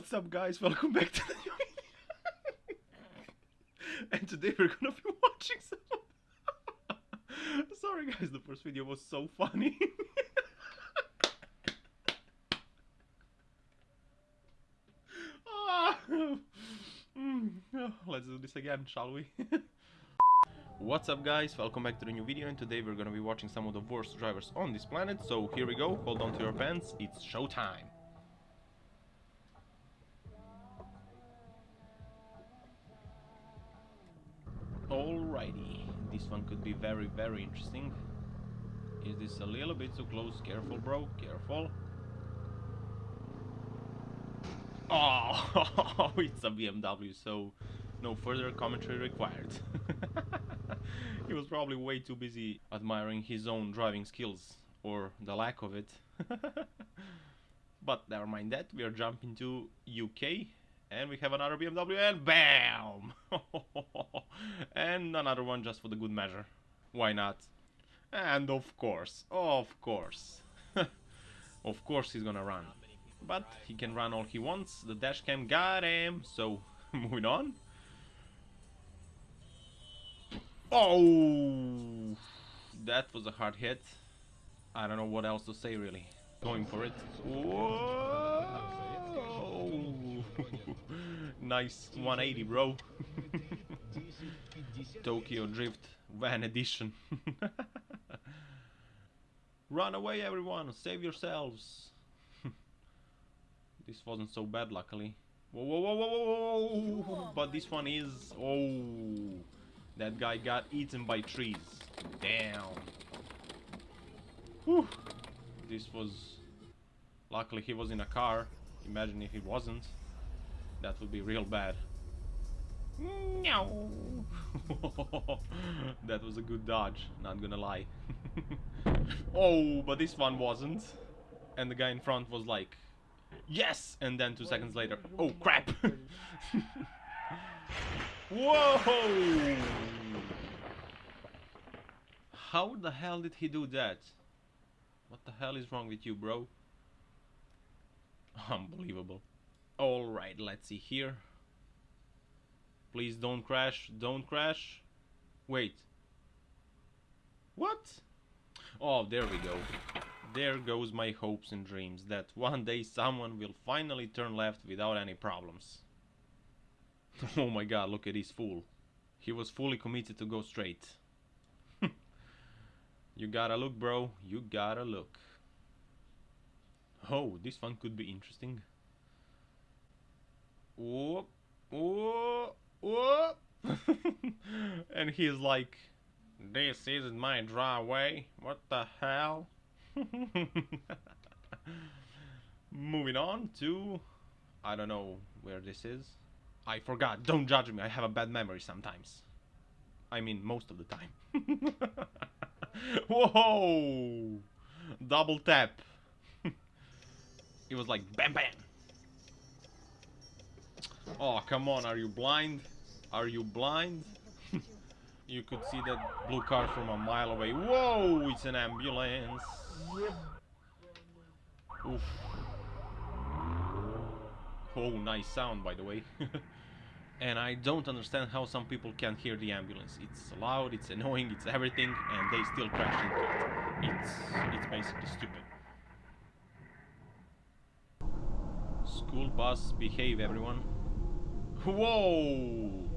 What's up guys, welcome back to the new video. and today we're gonna be watching some... Sorry guys, the first video was so funny. Ah. Mm, Let's do this again, shall we? What's up guys, welcome back to the new video and today we're gonna be watching some of the worst drivers on this planet, so here we go, hold on to your pants, it's showtime! Alrighty, this one could be very very interesting. Is this a little bit too close? Careful bro, careful. Oh, it's a BMW, so no further commentary required. he was probably way too busy admiring his own driving skills, or the lack of it. but never mind that, we are jumping to UK, and we have another BMW, and BAM! and another one just for the good measure. Why not? And of course, of course. of course he's gonna run. But he can run all he wants, the dashcam got him, so moving on. Oh, that was a hard hit. I don't know what else to say really. Going for it. Whoa! nice 180, bro. Tokyo Drift Van Edition. Run away, everyone! Save yourselves! this wasn't so bad, luckily. Whoa, whoa, whoa, whoa, whoa, whoa! Oh but this one is... Oh! That guy got eaten by trees. Damn. Whew. This was... Luckily he was in a car. Imagine if he wasn't. That would be real bad. No. that was a good dodge, not gonna lie. oh, but this one wasn't. And the guy in front was like, yes! And then two seconds later, oh crap! Whoa! How the hell did he do that? What the hell is wrong with you, bro? Unbelievable. Alright, let's see here. Please don't crash, don't crash. Wait. What? Oh, there we go. There goes my hopes and dreams that one day someone will finally turn left without any problems. oh my god, look at this fool. He was fully committed to go straight. you gotta look, bro. You gotta look. Oh, this one could be interesting. Whoop, whoop, whoop. and he's like, this isn't my driveway. What the hell? Moving on to, I don't know where this is. I forgot. Don't judge me. I have a bad memory sometimes. I mean, most of the time. Whoa! Double tap. it was like bam bam. Oh, come on. Are you blind? Are you blind? you could see that blue car from a mile away. Whoa! It's an ambulance. Oof. Oh, nice sound, by the way. and I don't understand how some people can't hear the ambulance. It's loud, it's annoying, it's everything, and they still crash into it. It's, it's basically stupid. School bus, behave everyone. Whoa!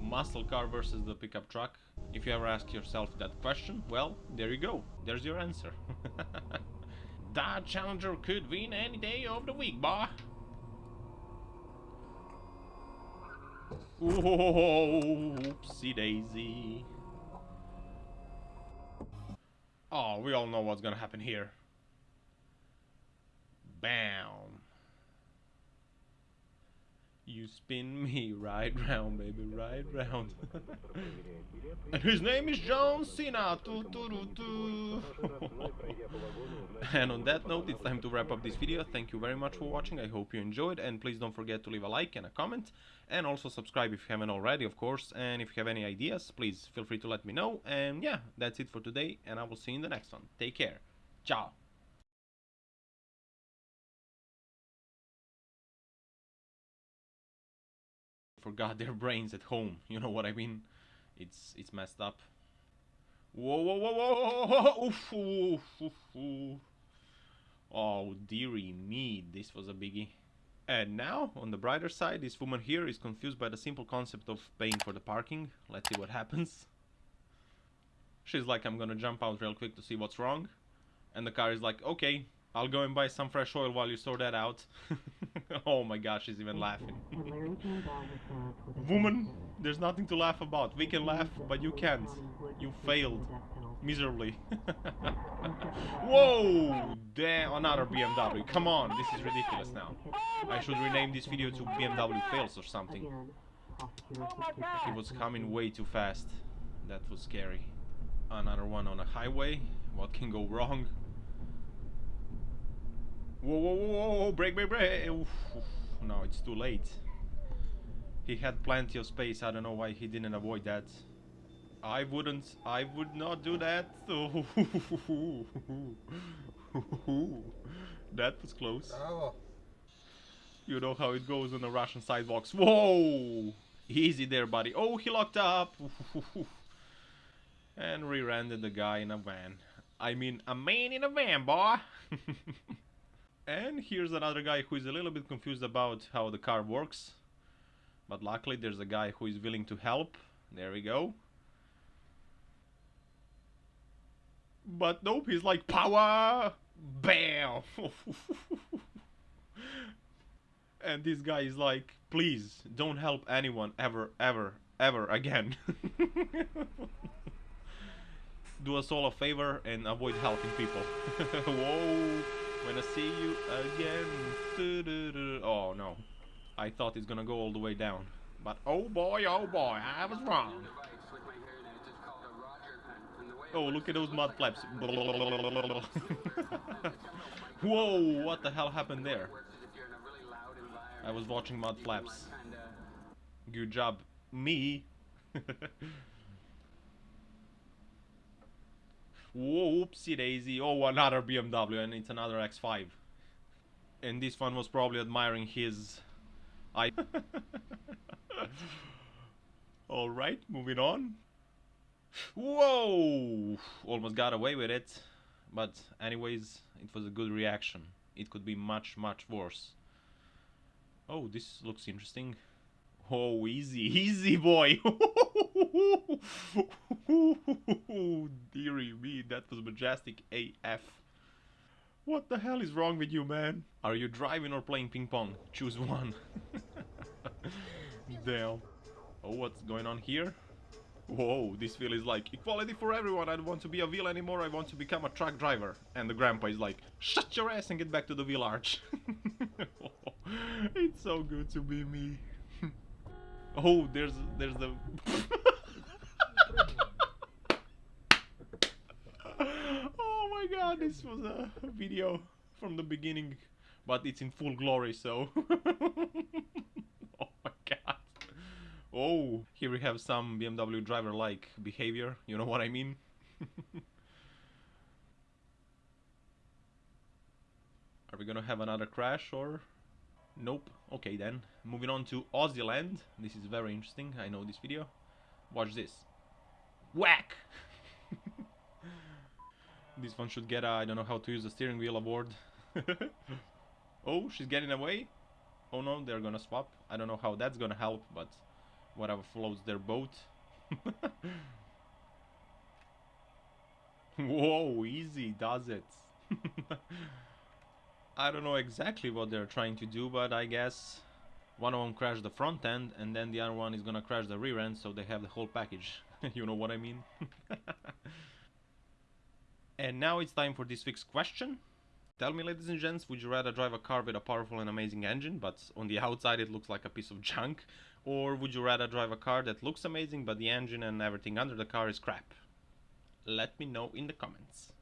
Muscle car versus the pickup truck. If you ever ask yourself that question, well, there you go. There's your answer. that Challenger could win any day of the week, boy. Oopsie daisy. Oh, we all know what's gonna happen here. Bam. You spin me right round, baby, right round. and his name is John Cena. and on that note, it's time to wrap up this video. Thank you very much for watching. I hope you enjoyed. And please don't forget to leave a like and a comment. And also subscribe if you haven't already, of course. And if you have any ideas, please feel free to let me know. And yeah, that's it for today. And I will see you in the next one. Take care. Ciao. Forgot their brains at home. You know what I mean? It's it's messed up. Whoa, whoa, whoa, whoa, whoa, oof, oof, oof, oof. Oh, dearie me, this was a biggie. And now, on the brighter side, this woman here is confused by the simple concept of paying for the parking. Let's see what happens. She's like, I'm gonna jump out real quick to see what's wrong. And the car is like, okay, I'll go and buy some fresh oil while you sort that out. oh my gosh, she's even laughing. Woman, there's nothing to laugh about. We can laugh, but you can't. You failed. Miserably. Whoa! Damn, another BMW. Come on, this is ridiculous now. I should rename this video to BMW fails or something. He was coming way too fast. That was scary. Another one on a highway. What can go wrong? Whoa, whoa, whoa, whoa, brake, brake, brake. Oof, oof. No, it's too late. He had plenty of space. I don't know why he didn't avoid that. I wouldn't. I would not do that. that was close. Bravo. You know how it goes on the Russian sidewalks. Whoa! Easy there, buddy. Oh, he locked up. and rear-ended the guy in a van. I mean, a man in a van, boy. and here's another guy who is a little bit confused about how the car works. But luckily there's a guy who is willing to help. There we go. But nope, he's like power, bam. and this guy is like, please don't help anyone ever, ever, ever again. Do us all a favor and avoid helping people. Whoa, when I see you again. Oh no, I thought it's gonna go all the way down. But oh boy, oh boy, I was wrong. Oh, look at those mud flaps. Whoa, what the hell happened there? I was watching mud flaps. Good job. Me. Whoopsie daisy. Oh, another BMW and it's another X5. And this one was probably admiring his... I... Alright, moving on. Whoa! Almost got away with it. But anyways, it was a good reaction. It could be much, much worse. Oh, this looks interesting. Oh, easy, easy boy! Deary me, that was majestic AF. What the hell is wrong with you, man? Are you driving or playing ping pong? Choose one. Damn. Oh, what's going on here? Whoa, this feel is like equality for everyone. I don't want to be a wheel anymore. I want to become a truck driver. And the grandpa is like, shut your ass and get back to the wheel arch. it's so good to be me. Oh, there's there's the. oh my god, this was a video from the beginning, but it's in full glory, so. oh my god. Oh, here we have some BMW driver-like behavior, you know what I mean? Are we gonna have another crash or... Nope. Okay then. Moving on to Aussie Land. This is very interesting. I know this video. Watch this. Whack! this one should get a, I don't know how to use the steering wheel award. oh, she's getting away. Oh no, they're gonna swap. I don't know how that's gonna help, but whatever floats their boat. Whoa, easy does it. I don't know exactly what they're trying to do, but I guess one of them crashed the front end and then the other one is gonna crash the rear end so they have the whole package. you know what I mean? and now it's time for this week's question. Tell me ladies and gents, would you rather drive a car with a powerful and amazing engine but on the outside it looks like a piece of junk? Or would you rather drive a car that looks amazing but the engine and everything under the car is crap? Let me know in the comments.